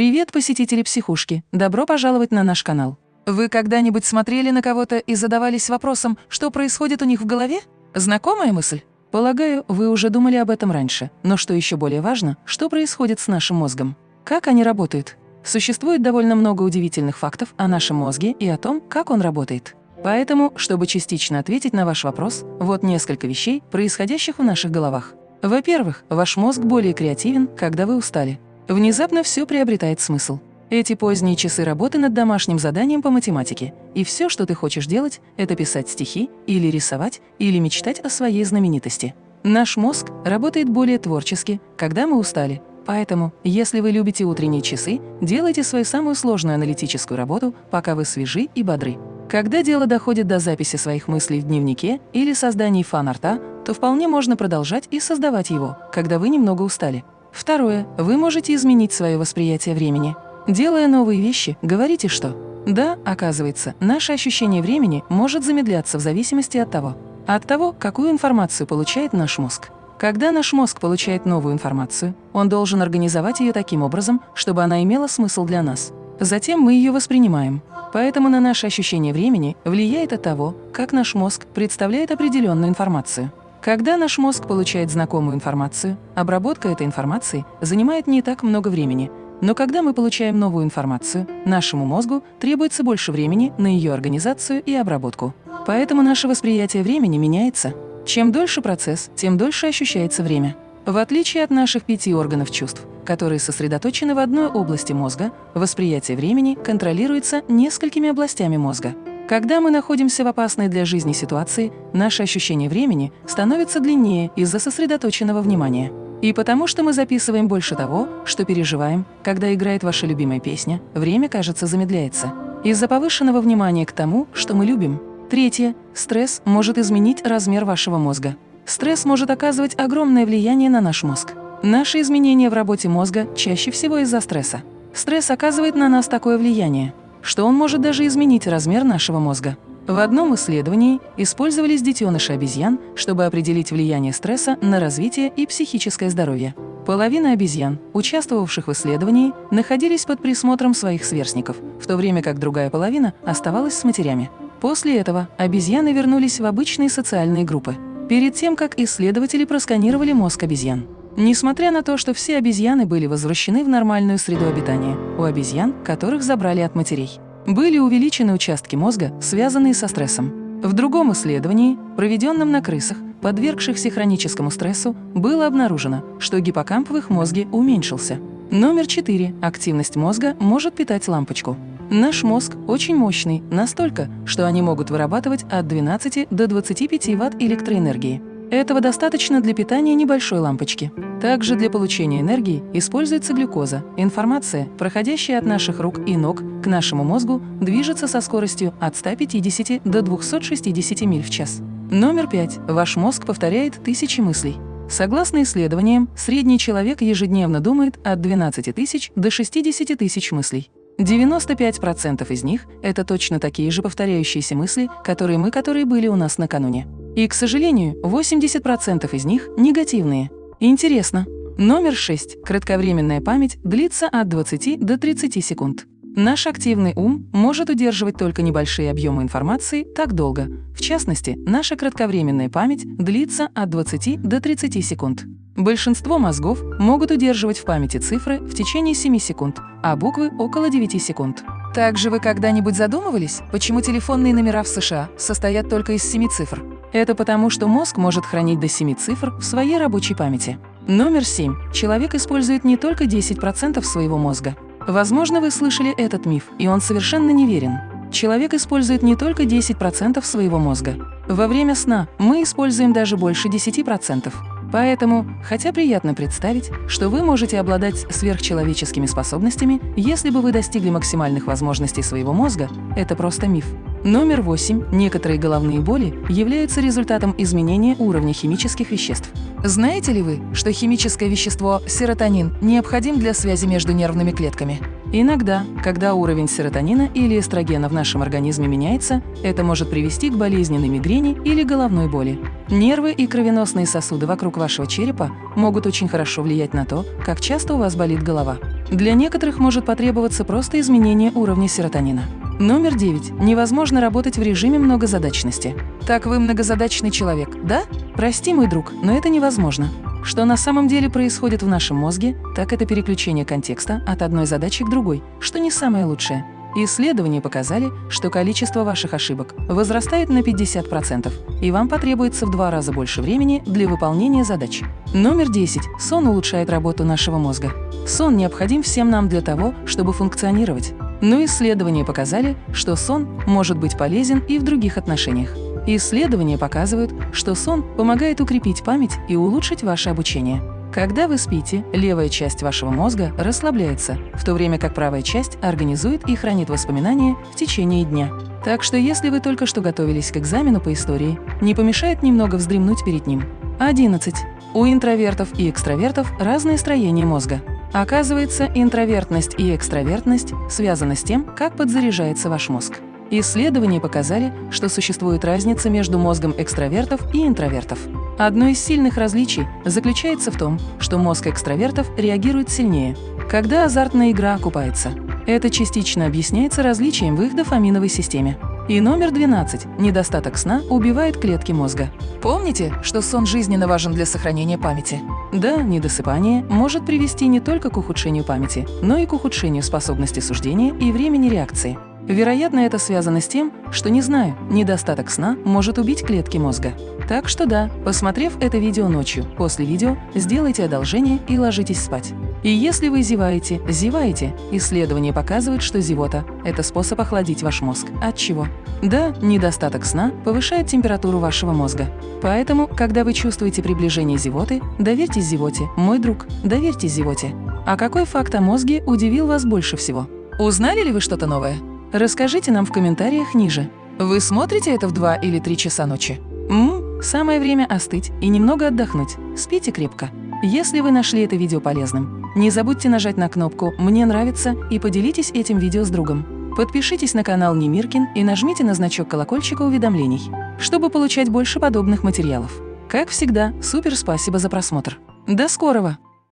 Привет, посетители психушки! Добро пожаловать на наш канал. Вы когда-нибудь смотрели на кого-то и задавались вопросом, что происходит у них в голове? Знакомая мысль? Полагаю, вы уже думали об этом раньше, но что еще более важно, что происходит с нашим мозгом? Как они работают? Существует довольно много удивительных фактов о нашем мозге и о том, как он работает. Поэтому, чтобы частично ответить на ваш вопрос, вот несколько вещей, происходящих в наших головах. Во-первых, ваш мозг более креативен, когда вы устали. Внезапно все приобретает смысл. Эти поздние часы работы над домашним заданием по математике, и все, что ты хочешь делать, это писать стихи, или рисовать, или мечтать о своей знаменитости. Наш мозг работает более творчески, когда мы устали. Поэтому, если вы любите утренние часы, делайте свою самую сложную аналитическую работу, пока вы свежи и бодры. Когда дело доходит до записи своих мыслей в дневнике или создания фан-арта, то вполне можно продолжать и создавать его, когда вы немного устали. Второе. Вы можете изменить свое восприятие времени. Делая новые вещи, говорите что? Да, оказывается, наше ощущение времени может замедляться в зависимости от того, от того, какую информацию получает наш мозг. Когда наш мозг получает новую информацию, он должен организовать ее таким образом, чтобы она имела смысл для нас. Затем мы ее воспринимаем. Поэтому на наше ощущение времени влияет от того, как наш мозг представляет определенную информацию. Когда наш мозг получает знакомую информацию, обработка этой информации занимает не так много времени, но когда мы получаем новую информацию, нашему мозгу требуется больше времени на ее организацию и обработку. Поэтому наше восприятие времени меняется. Чем дольше процесс, тем дольше ощущается время. В отличие от наших пяти органов чувств, которые сосредоточены в одной области мозга, восприятие времени контролируется несколькими областями мозга. Когда мы находимся в опасной для жизни ситуации, наше ощущение времени становится длиннее из-за сосредоточенного внимания. И потому что мы записываем больше того, что переживаем, когда играет ваша любимая песня, время, кажется, замедляется. Из-за повышенного внимания к тому, что мы любим. Третье. Стресс может изменить размер вашего мозга. Стресс может оказывать огромное влияние на наш мозг. Наши изменения в работе мозга чаще всего из-за стресса. Стресс оказывает на нас такое влияние, что он может даже изменить размер нашего мозга. В одном исследовании использовались детеныши обезьян, чтобы определить влияние стресса на развитие и психическое здоровье. Половина обезьян, участвовавших в исследовании, находились под присмотром своих сверстников, в то время как другая половина оставалась с матерями. После этого обезьяны вернулись в обычные социальные группы, перед тем, как исследователи просканировали мозг обезьян. Несмотря на то, что все обезьяны были возвращены в нормальную среду обитания, у обезьян, которых забрали от матерей, были увеличены участки мозга, связанные со стрессом. В другом исследовании, проведенном на крысах, подвергшихся хроническому стрессу, было обнаружено, что гиппокамп в их мозге уменьшился. Номер 4. Активность мозга может питать лампочку. Наш мозг очень мощный, настолько, что они могут вырабатывать от 12 до 25 Вт электроэнергии. Этого достаточно для питания небольшой лампочки. Также для получения энергии используется глюкоза. Информация, проходящая от наших рук и ног к нашему мозгу, движется со скоростью от 150 до 260 миль в час. Номер 5. Ваш мозг повторяет тысячи мыслей. Согласно исследованиям, средний человек ежедневно думает от 12 тысяч до 60 тысяч мыслей. 95% из них – это точно такие же повторяющиеся мысли, которые мы, которые были у нас накануне. И, к сожалению, 80% из них негативные. Интересно. Номер 6. Кратковременная память длится от 20 до 30 секунд. Наш активный ум может удерживать только небольшие объемы информации так долго. В частности, наша кратковременная память длится от 20 до 30 секунд. Большинство мозгов могут удерживать в памяти цифры в течение 7 секунд, а буквы – около 9 секунд. Также вы когда-нибудь задумывались, почему телефонные номера в США состоят только из 7 цифр? Это потому, что мозг может хранить до 7 цифр в своей рабочей памяти. Номер 7. Человек использует не только 10% своего мозга. Возможно, вы слышали этот миф, и он совершенно неверен. Человек использует не только 10% своего мозга. Во время сна мы используем даже больше 10%. Поэтому, хотя приятно представить, что вы можете обладать сверхчеловеческими способностями, если бы вы достигли максимальных возможностей своего мозга, это просто миф. Номер 8. Некоторые головные боли являются результатом изменения уровня химических веществ. Знаете ли вы, что химическое вещество серотонин необходим для связи между нервными клетками? Иногда, когда уровень серотонина или эстрогена в нашем организме меняется, это может привести к болезненной мигрени или головной боли. Нервы и кровеносные сосуды вокруг вашего черепа могут очень хорошо влиять на то, как часто у вас болит голова. Для некоторых может потребоваться просто изменение уровня серотонина. Номер 9. Невозможно работать в режиме многозадачности. Так вы многозадачный человек, да? Прости, мой друг, но это невозможно. Что на самом деле происходит в нашем мозге, так это переключение контекста от одной задачи к другой, что не самое лучшее. Исследования показали, что количество ваших ошибок возрастает на 50%, и вам потребуется в два раза больше времени для выполнения задач. Номер 10. Сон улучшает работу нашего мозга. Сон необходим всем нам для того, чтобы функционировать. Но исследования показали, что сон может быть полезен и в других отношениях. Исследования показывают, что сон помогает укрепить память и улучшить ваше обучение. Когда вы спите, левая часть вашего мозга расслабляется, в то время как правая часть организует и хранит воспоминания в течение дня. Так что если вы только что готовились к экзамену по истории, не помешает немного вздремнуть перед ним. 11. У интровертов и экстравертов разное строение мозга. Оказывается, интровертность и экстравертность связаны с тем, как подзаряжается ваш мозг. Исследования показали, что существует разница между мозгом экстравертов и интровертов. Одно из сильных различий заключается в том, что мозг экстравертов реагирует сильнее, когда азартная игра окупается. Это частично объясняется различием в их дофаминовой системе. И номер 12. Недостаток сна убивает клетки мозга. Помните, что сон жизненно важен для сохранения памяти? Да, недосыпание может привести не только к ухудшению памяти, но и к ухудшению способности суждения и времени реакции. Вероятно, это связано с тем, что, не знаю, недостаток сна может убить клетки мозга. Так что да, посмотрев это видео ночью, после видео сделайте одолжение и ложитесь спать. И если вы зеваете, зеваете, исследования показывают, что зевота – это способ охладить ваш мозг. От чего? Да, недостаток сна повышает температуру вашего мозга. Поэтому, когда вы чувствуете приближение зевоты, доверьтесь зевоте, мой друг, доверьтесь зевоте. А какой факт о мозге удивил вас больше всего? Узнали ли вы что-то новое? Расскажите нам в комментариях ниже. Вы смотрите это в 2 или 3 часа ночи? Ммм, самое время остыть и немного отдохнуть. Спите крепко. Если вы нашли это видео полезным, не забудьте нажать на кнопку «Мне нравится» и поделитесь этим видео с другом. Подпишитесь на канал Немиркин и нажмите на значок колокольчика уведомлений, чтобы получать больше подобных материалов. Как всегда, супер спасибо за просмотр. До скорого!